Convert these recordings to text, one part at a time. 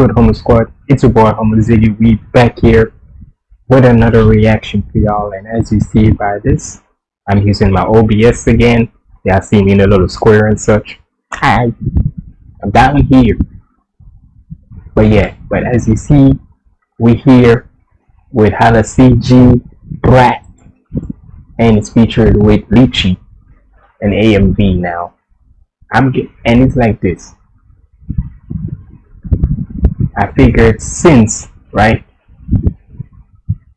good, Humble Squad? It's your boy, Humble Ziggy. We back here with another reaction for y'all. And as you see by this, I'm using my OBS again. Y'all see me in a little square and such. Hi, I'm down here. But yeah, but as you see, we here with Hala CG Brat, and it's featured with Lychee and AMV now. I'm and it's like this. I figured since right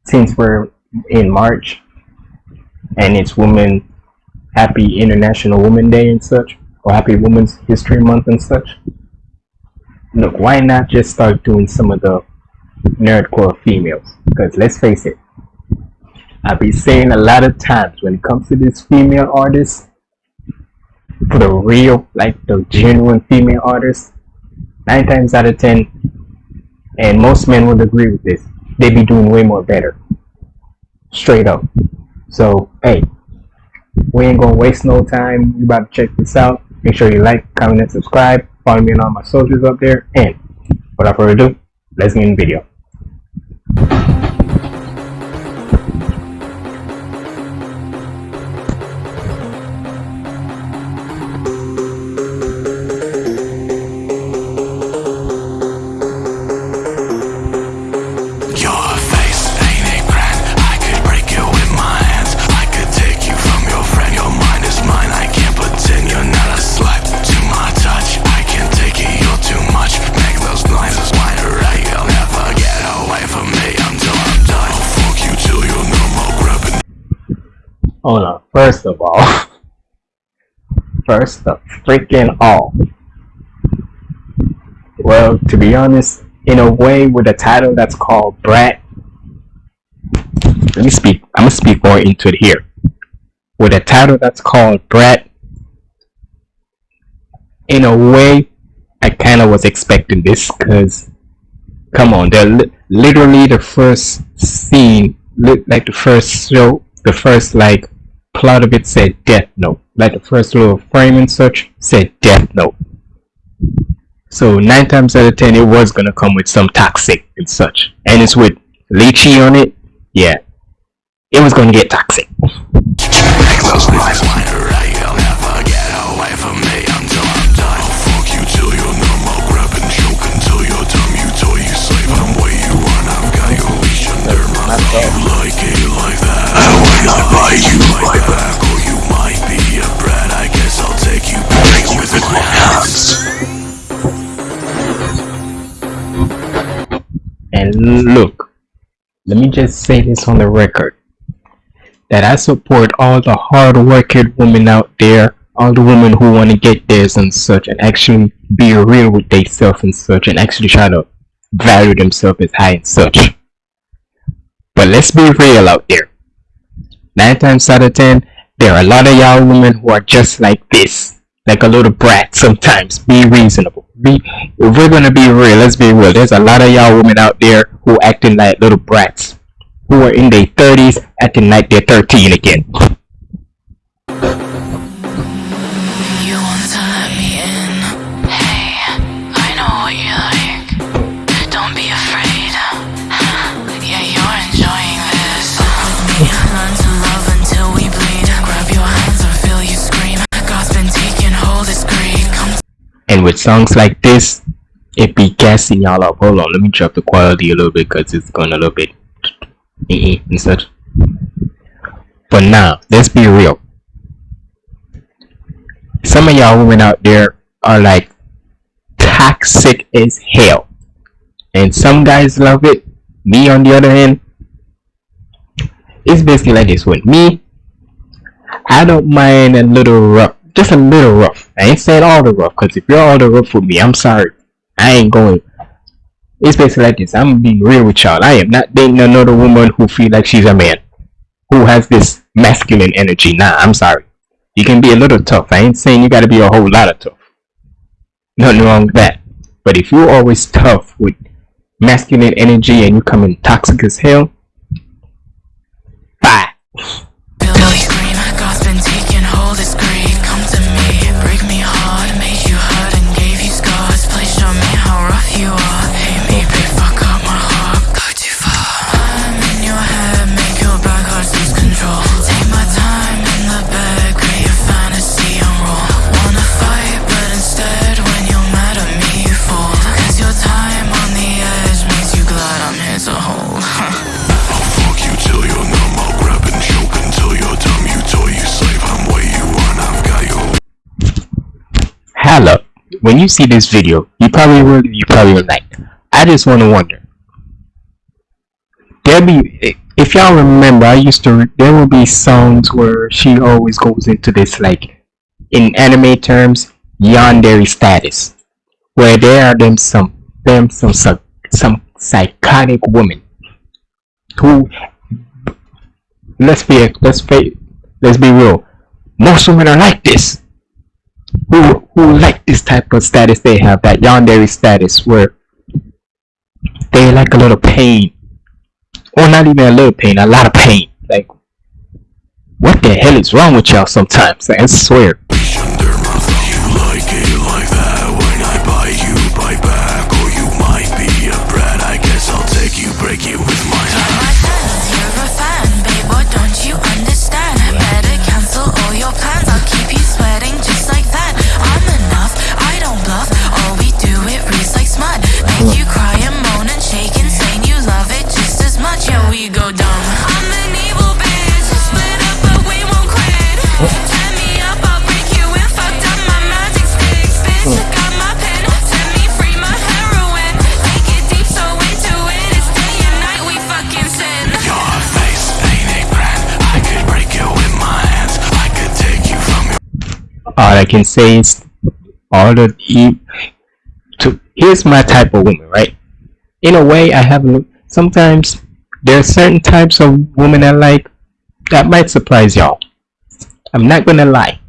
since we're in March and it's Women Happy International Women Day and such, or Happy Women's History Month and such. Look, why not just start doing some of the nerdcore females? Because let's face it, I've been saying a lot of times when it comes to these female artists, for the real, like the genuine female artists, nine times out of ten, and most men would agree with this, they'd be doing way more better. Straight up. So, hey, we ain't gonna waste no time. You about to check this out. Make sure you like, comment, and subscribe. Follow me on all my socials up there. And without further ado, let's get in the video. First of all, first of freaking all. Well, to be honest, in a way, with a title that's called Brat, let me speak. I'm gonna speak more into it here. With a title that's called Brat, in a way, I kind of was expecting this because, come on, they're li- literally the first scene, li- like the first show, the first like plot of it said Death Note. Like the first little frame and such said Death Note. So nine times out of ten, it was gonna come with some toxic and such, and it's with Lychee on it. Yeah, it was gonna get toxic. And look, let me just say this on the record that I support all the hard-working women out there, all the women who want to get theirs and such, and actually be real with themselves and such, and actually try to value themselves as high and such. But let's be real out there. Nine times out of ten, there are a lot of y'all women who are just like this, like a little brat. Sometimes be reasonable. Be if we're gonna be real. Let's be real. There's a lot of y'all women out there who acting like little brats, who are in their thirties acting like they're thirteen again. And with songs like this, it be gassing y'all up. Hold on, let me drop the quality a little bit because it's going a little bit eh, eh, and such. But now, let's be real. Some of y'all women out there are like toxic as hell. And some guys love it. Me, on the other hand, it's basically like this with me. I don't mind a little rough, just a little rough. I ain't saying all the rough, cause if you're all the rough with me, I'm sorry. I ain't going. It's basically like this. I'm being real with y'all. I am not dating another woman who feel like she's a man, who has this masculine energy. Nah, I'm sorry. You can be a little tough. I ain't saying you gotta be a whole lot of tough. Nothing wrong with that. But if you're always tough with masculine energy and you come in toxic as hell, bye. When you see this video, you probably will, you probably will like. I just want to wonder. There be if y'all remember, I used to. There will be songs where she always goes into this like, in anime terms, yandere status, where there are them some them some some, some psychotic women who let's be let's be let's be real. Most women are like this. Who who like this type of status they have, that yandere status where they like a little pain. Or not even a little pain, a lot of pain. Like what the hell is wrong with y'all sometimes? I swear. All I can say is all the e- to here's my type of woman, right? In a way, I have sometimes there are certain types of women I like that might surprise y'all. I'm not gonna lie.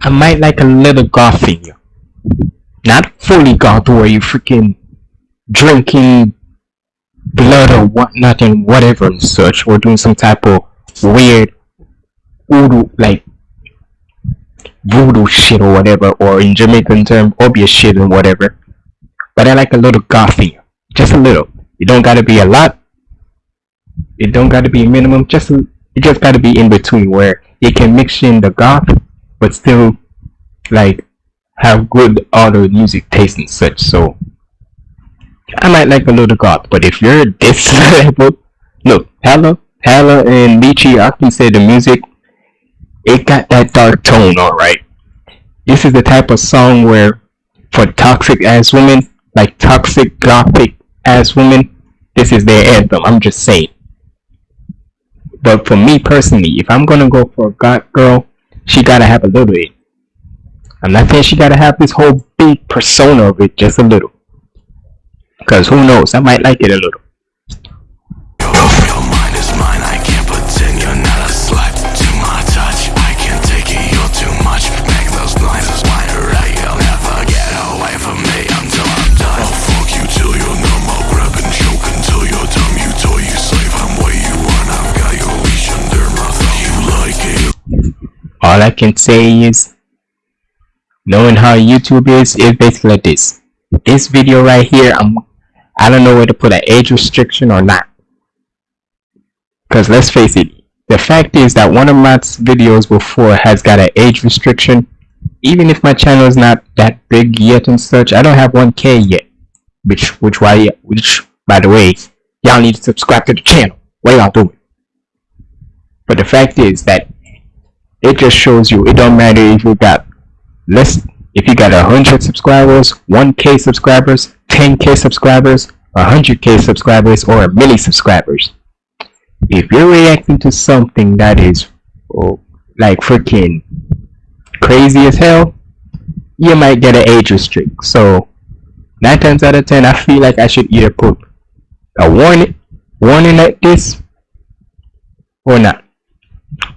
I might like a little goth in you, not fully goth where you freaking drinking blood or whatnot and whatever and such, or doing some type of weird voodoo like voodoo shit or whatever, or in Jamaican term, obvious shit and whatever. But I like a little gothy, just a little. It don't gotta be a lot. It don't gotta be minimum. Just a, it just gotta be in between where it can mix in the goth, but still like have good audio music taste and such. So I might like a little goth, but if you're this level, look, Hala, Hala and Lychee, I can say the music it got that dark tone, alright. This is the type of song where, for toxic ass women, like toxic gothic ass women, this is their anthem. I'm just saying. But for me personally, if I'm gonna go for a goth girl, she gotta have a little bit. I'm not saying she gotta have this whole big persona of it, just a little. Cause who knows, I might like it a little. All I can say is knowing how YouTube is is basically like this. This video right here, I'm I don't know whether to put an age restriction or not. Cause let's face it, the fact is that one of my videos before has got an age restriction. Even if my channel is not that big yet and such, I don't have 1k yet. Which which why which by the way, y'all need to subscribe to the channel. What y'all doing? But the fact is that it just shows you it don't matter if you got less if you got a hundred subscribers, one K subscribers, ten K subscribers, hundred K subscribers, or a million subscribers. If you're reacting to something that is oh, like freaking crazy as hell, you might get an age restrict. So nine times out of ten, I feel like I should either put a warning warning like this or not.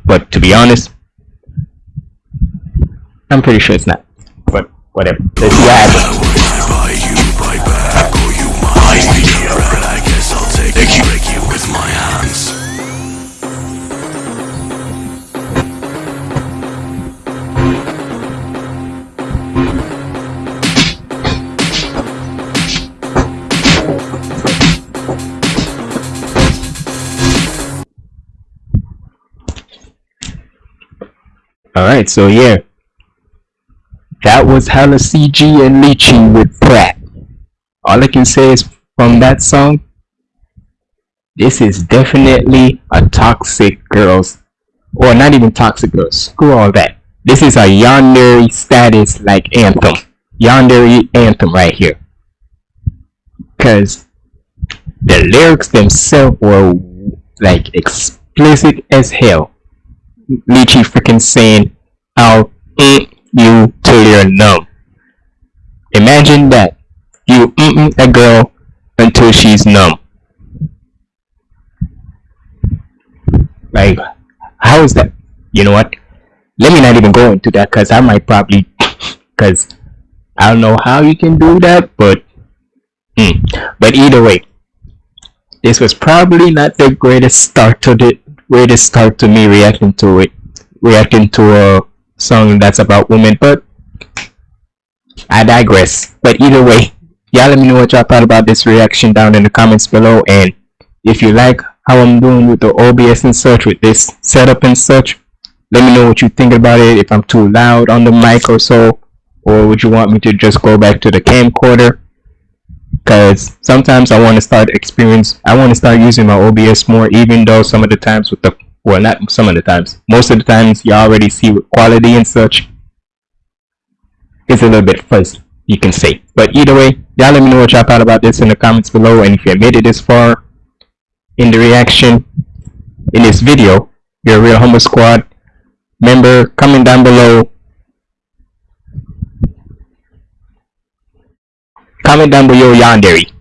But to be honest, I'm pretty sure it's not. But whatever. Let's see what happens. when I buy you, buy back Or you might be a brat, I guess I'll take you, break you with my hands Alright, so yeah. That was Hala CG and Lychee with Brat. All I can say is from that song, this is definitely a toxic girls, or not even toxic girls, screw all that. This is a yandere status like anthem. Yandere anthem right here. Cause the lyrics themselves were like explicit as hell. Lychee freaking saying, I'll mm you till you're numb. Imagine that. You a girl until she's numb. Like, how is that? You know what? Let me not even go into that because I might probably, because I don't know how you can do that, but, mm. but either way, this was probably not the greatest start to the greatest start to me reacting to it, reacting to a song that's about women, but I digress. But either way, y'all let me know what y'all thought about this reaction down in the comments below, and if you like how I'm doing with the OBS and such, with this setup and such, let me know what you think about it, if I'm too loud on the mic or so, or would you want me to just go back to the camcorder? Because sometimes I want to start experience, I want to start using my OBS more, even though some of the times with the, well not some of the times, most of the times you already see quality and such, it's a little bit fuzzy, you can say. But either way, y'all let me know what y'all thought about this in the comments below, and if you made it this far in the reaction in this video, you're a real Humble Squad member, comment down below. Comment down below yandere.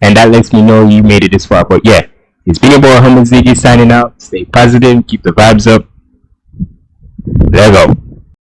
And that lets me know you made it this far. But yeah it's been your boy Humble Ziggy signing out. Stay positive. Keep the vibes up. Let go